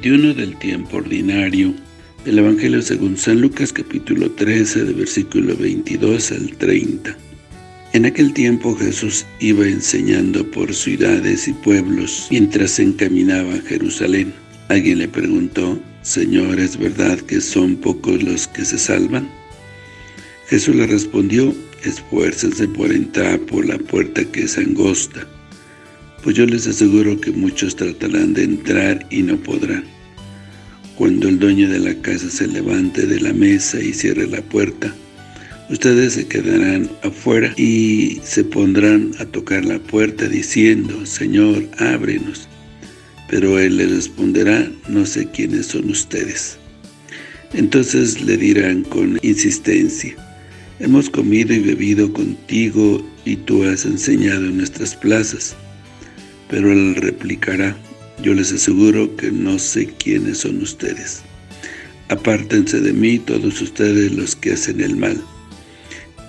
21 del tiempo ordinario del Evangelio según San Lucas capítulo 13 de versículo 22 al 30. En aquel tiempo Jesús iba enseñando por ciudades y pueblos mientras se encaminaba a Jerusalén. Alguien le preguntó, Señor, ¿es verdad que son pocos los que se salvan? Jesús le respondió, esfuércense por entrar por la puerta que es angosta, pues yo les aseguro que muchos tratarán de entrar y no podrán. Cuando el dueño de la casa se levante de la mesa y cierre la puerta, ustedes se quedarán afuera y se pondrán a tocar la puerta diciendo, Señor, ábrenos. Pero él les responderá, no sé quiénes son ustedes. Entonces le dirán con insistencia, Hemos comido y bebido contigo y tú has enseñado en nuestras plazas. Pero él replicará, yo les aseguro que no sé quiénes son ustedes. Apártense de mí todos ustedes los que hacen el mal.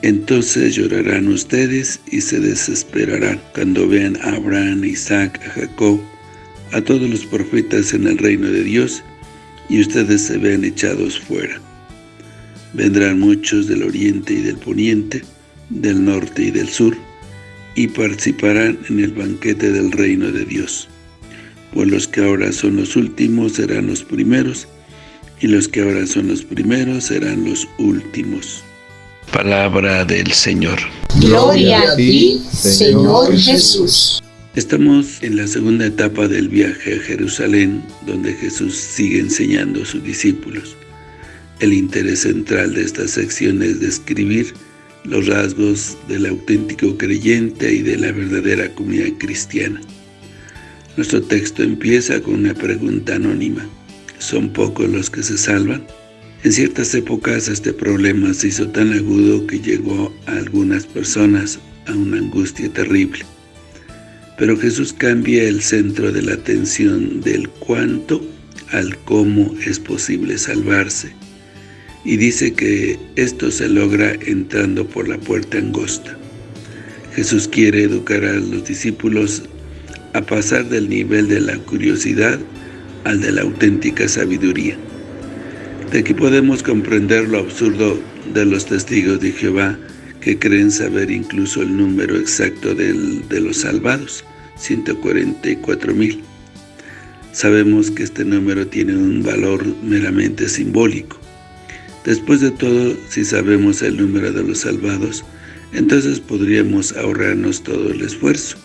Entonces llorarán ustedes y se desesperarán cuando vean a Abraham, a Isaac, a Jacob, a todos los profetas en el reino de Dios, y ustedes se vean echados fuera. Vendrán muchos del oriente y del poniente, del norte y del sur, y participarán en el banquete del reino de Dios. Pues los que ahora son los últimos serán los primeros, y los que ahora son los primeros serán los últimos. Palabra del Señor. Gloria a ti, Señor Jesús. Estamos en la segunda etapa del viaje a Jerusalén, donde Jesús sigue enseñando a sus discípulos. El interés central de esta sección es describir los rasgos del auténtico creyente y de la verdadera comunidad cristiana. Nuestro texto empieza con una pregunta anónima. ¿Son pocos los que se salvan? En ciertas épocas este problema se hizo tan agudo que llegó a algunas personas a una angustia terrible. Pero Jesús cambia el centro de la atención del cuánto al cómo es posible salvarse y dice que esto se logra entrando por la puerta angosta. Jesús quiere educar a los discípulos a pasar del nivel de la curiosidad al de la auténtica sabiduría. De aquí podemos comprender lo absurdo de los testigos de Jehová que creen saber incluso el número exacto de los salvados, 144 mil. Sabemos que este número tiene un valor meramente simbólico. Después de todo, si sabemos el número de los salvados, entonces podríamos ahorrarnos todo el esfuerzo.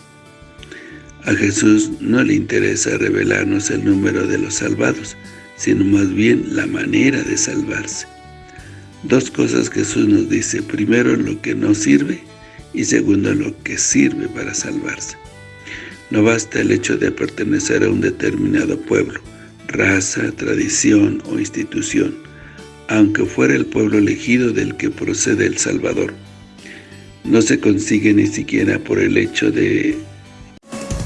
A Jesús no le interesa revelarnos el número de los salvados, sino más bien la manera de salvarse. Dos cosas Jesús nos dice, primero lo que no sirve y segundo lo que sirve para salvarse. No basta el hecho de pertenecer a un determinado pueblo, raza, tradición o institución aunque fuera el pueblo elegido del que procede el Salvador. No se consigue ni siquiera por el hecho de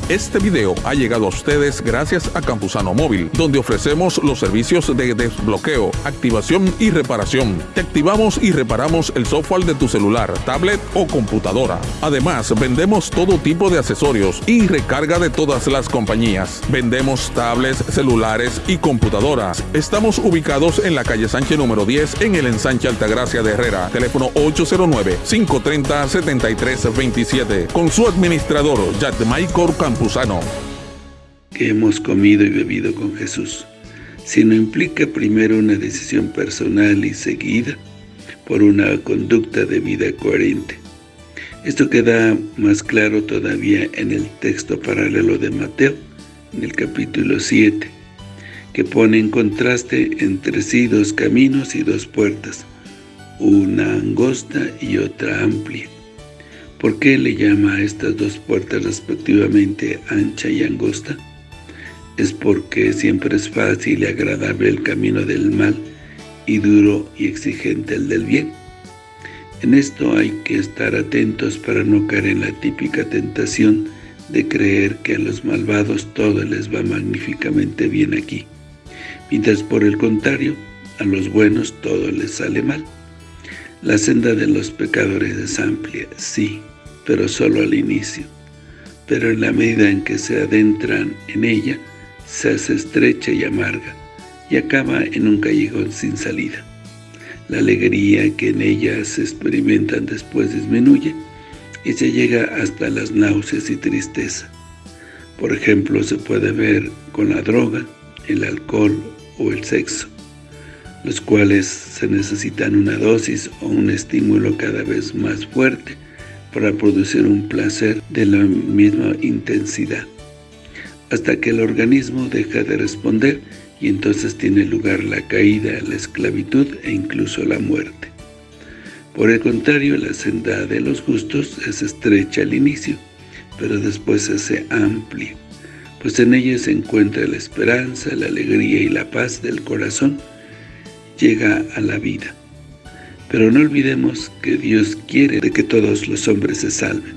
este video ha llegado a ustedes gracias a Campusano Móvil, donde ofrecemos los servicios de desbloqueo, activación y reparación. Te activamos y reparamos el software de tu celular, tablet o computadora. Además, vendemos todo tipo de accesorios y recarga de todas las compañías. Vendemos tablets, celulares y computadoras. Estamos ubicados en la calle Sánchez número 10 en el ensanche Altagracia de Herrera. Teléfono 809-530-7327. Con su administrador, Michael Que hemos comido y bebido con Jesús, sino implica primero una decisión personal y seguida por una conducta de vida coherente. Esto queda más claro todavía en el texto paralelo de Mateo, en el capítulo 7, que pone en contraste entre sí dos caminos y dos puertas, una angosta y otra amplia. ¿Por qué le llama a estas dos puertas respectivamente ancha y angosta? Es porque siempre es fácil y agradable el camino del mal y duro y exigente el del bien. En esto hay que estar atentos para no caer en la típica tentación de creer que a los malvados todo les va magníficamente bien aquí, mientras por el contrario, a los buenos todo les sale mal. La senda de los pecadores es amplia, sí, pero solo al inicio. Pero en la medida en que se adentran en ella, se hace estrecha y amarga, y acaba en un callejón sin salida. La alegría que en ella se experimentan después disminuye, y se llega hasta las náuseas y tristeza. Por ejemplo, se puede ver con la droga, el alcohol o el sexo, los cuales se necesitan una dosis o un estímulo cada vez más fuerte para producir un placer de la misma intensidad, hasta que el organismo deja de responder y entonces tiene lugar la caída, la esclavitud e incluso la muerte. Por el contrario, la senda de los gustos es estrecha al inicio, pero después se hace amplia, pues en ella se encuentra la esperanza, la alegría y la paz del corazón, llega a la vida. Pero no olvidemos que Dios quiere que todos los hombres se salven.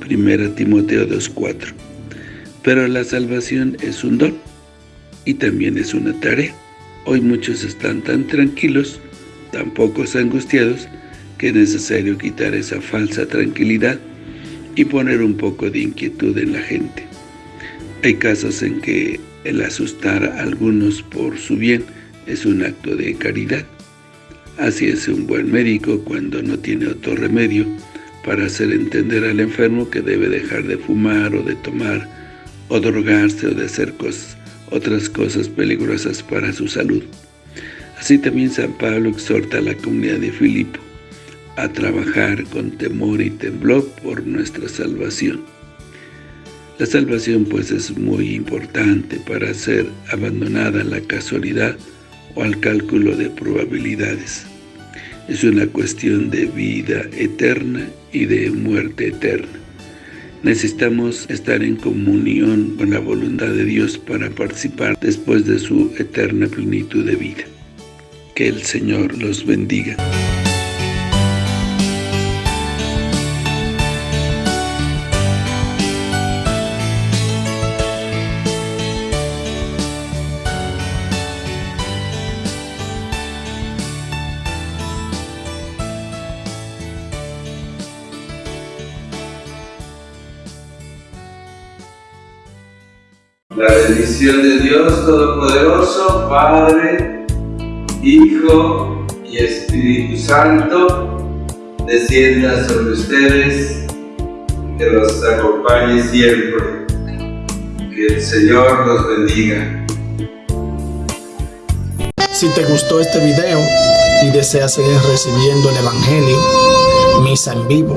Primera Timoteo 2.4 Pero la salvación es un don, y también es una tarea. Hoy muchos están tan tranquilos, tan pocos angustiados, que es necesario quitar esa falsa tranquilidad y poner un poco de inquietud en la gente. Hay casos en que el asustar a algunos por su bien es un acto de caridad. Así es un buen médico cuando no tiene otro remedio para hacer entender al enfermo que debe dejar de fumar o de tomar o drogarse o de hacer cosas, otras cosas peligrosas para su salud. Así también San Pablo exhorta a la comunidad de Filipo a trabajar con temor y temblor por nuestra salvación. La salvación pues es muy importante para ser abandonada la casualidad o al cálculo de probabilidades. Es una cuestión de vida eterna y de muerte eterna. Necesitamos estar en comunión con la voluntad de Dios para participar después de su eterna plenitud de vida. Que el Señor los bendiga. La bendición de Dios Todopoderoso, Padre, Hijo y Espíritu Santo, descienda sobre ustedes, que los acompañe siempre. Que el Señor los bendiga. Si te gustó este video y deseas seguir recibiendo el Evangelio, misa en vivo,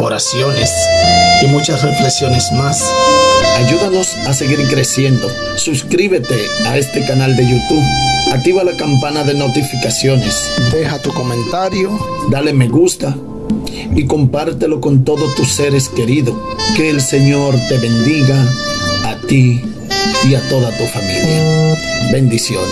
oraciones y muchas reflexiones más, Ayúdanos a seguir creciendo. Suscríbete a este canal de YouTube. Activa la campana de notificaciones. Deja tu comentario. Dale me gusta. Y compártelo con todos tus seres queridos. Que el Señor te bendiga a ti y a toda tu familia. Bendiciones.